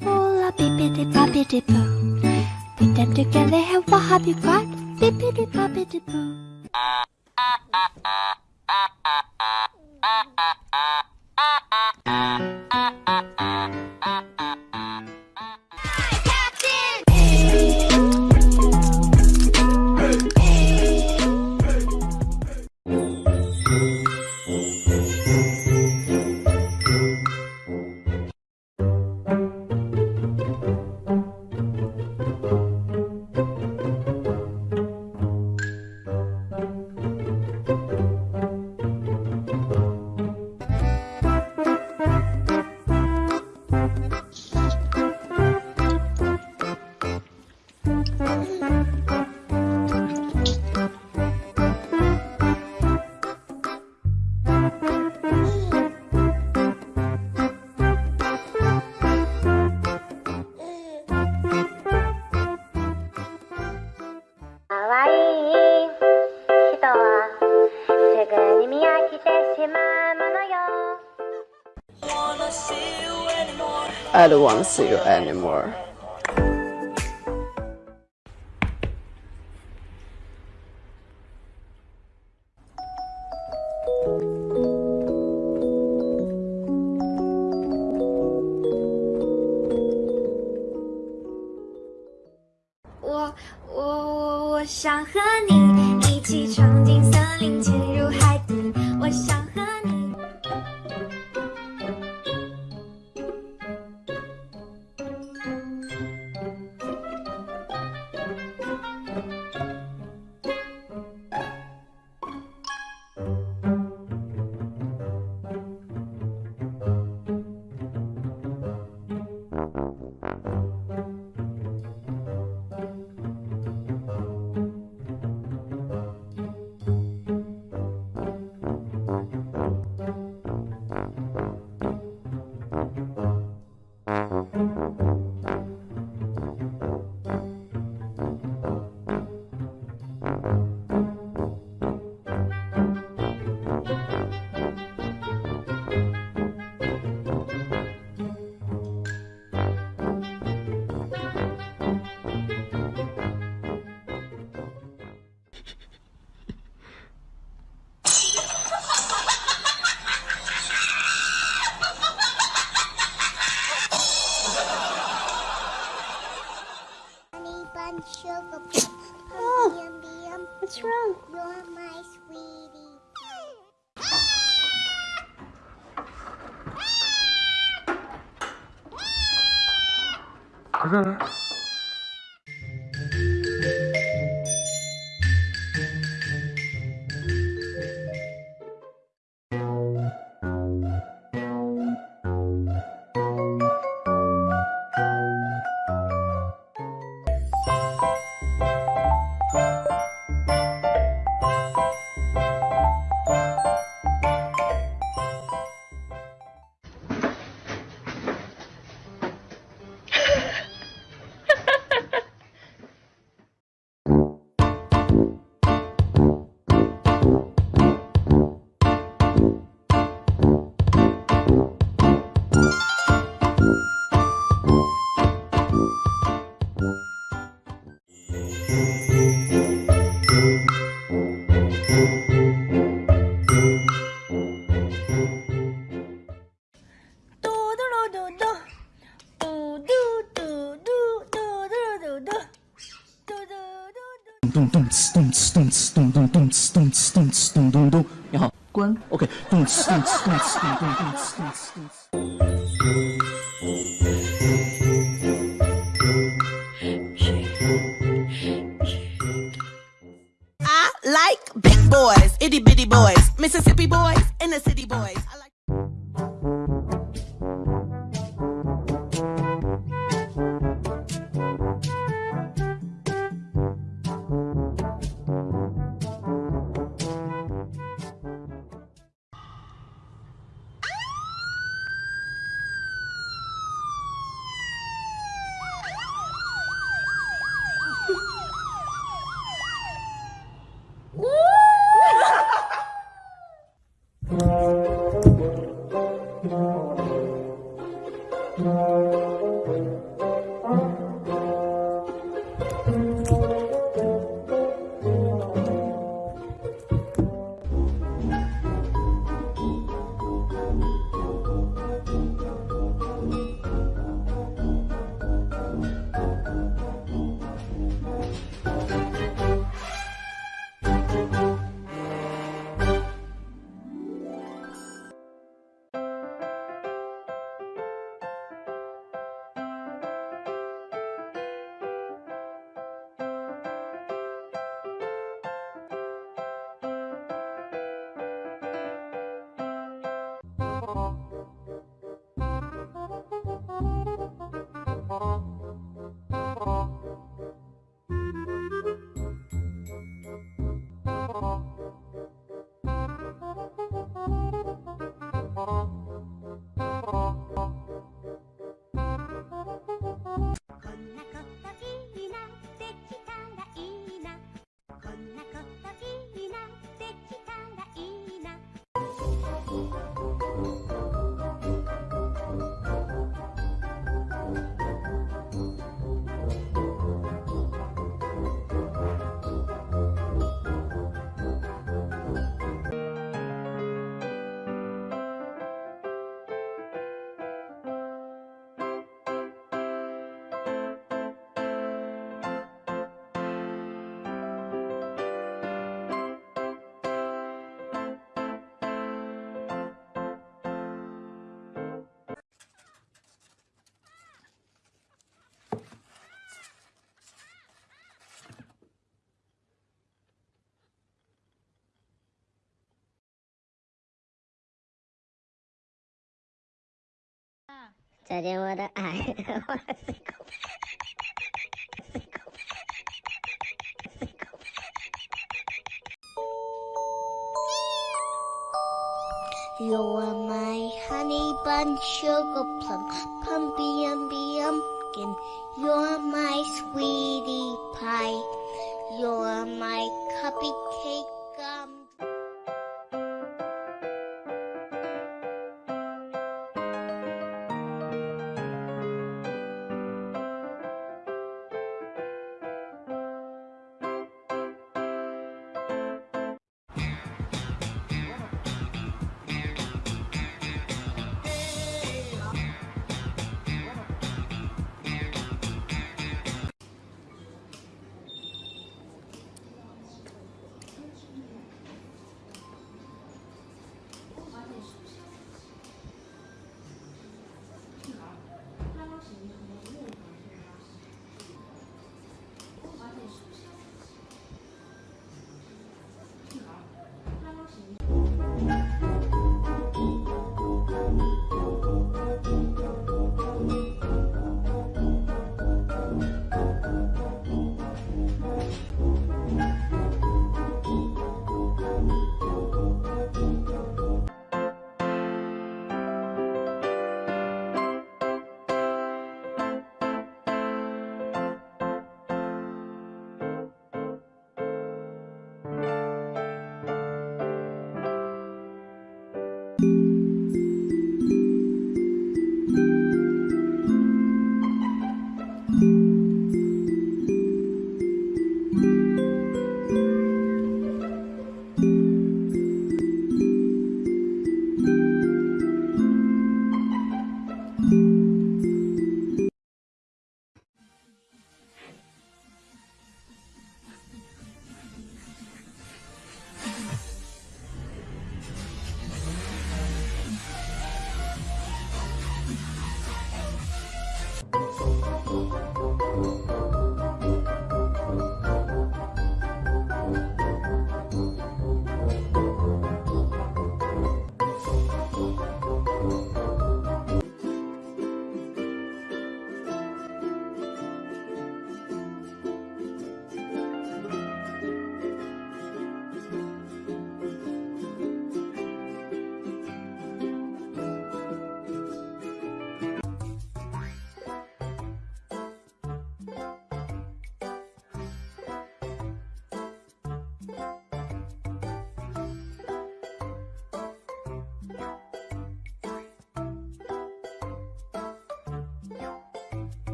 Bula bippity boppity boo. Put them together and what have you got? Bippity boppity boo. I don't want to see you anymore. Oh, what's wrong? You're my sweetie. 그래.咚 咚呲咚呲咚呲咚咚咚呲咚呲咚呲咚咚咚。你好，关。OK，咚呲咚呲咚呲咚咚咚呲咚呲咚呲。I like big boys, itty bitty boys, Mississippi boys, and the city boys. Thank you. You are my honey bun, sugar plum, pumpy umby. You're my sweetie pie. You're my cuppy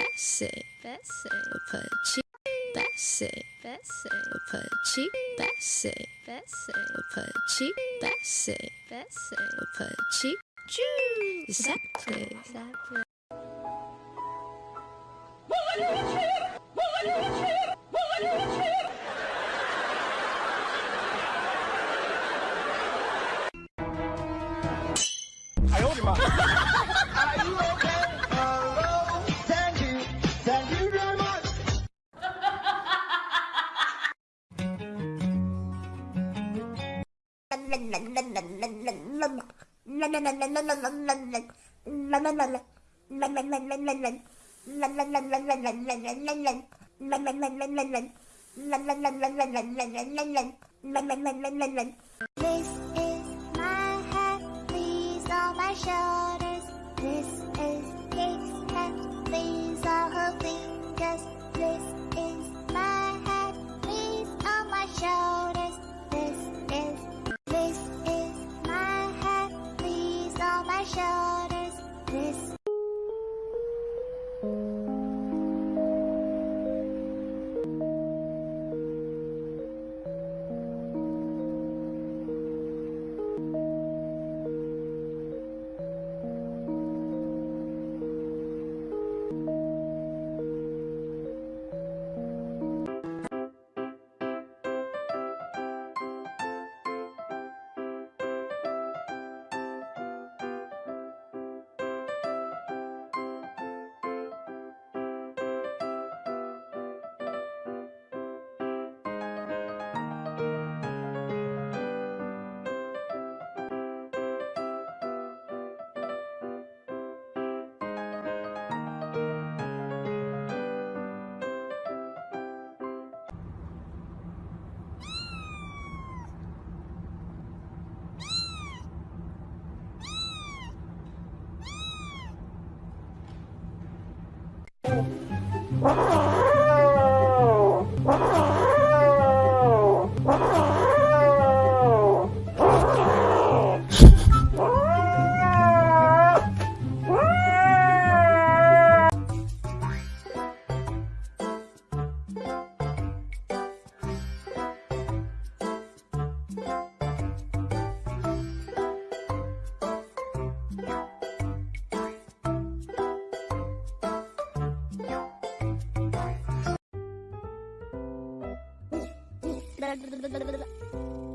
Bessie, Bessie, Apache, Bessie, Bessie, Apache, Bessie, Bessie, Apache, Bessie, Bessie, Apache, Jew, exactly, exactly. This is my hat, these are my shoulders. This is Kate's hat, these are her fingers. This is my hat, these are my shoulders. This is, this is my hat, these are my shoulders. 了。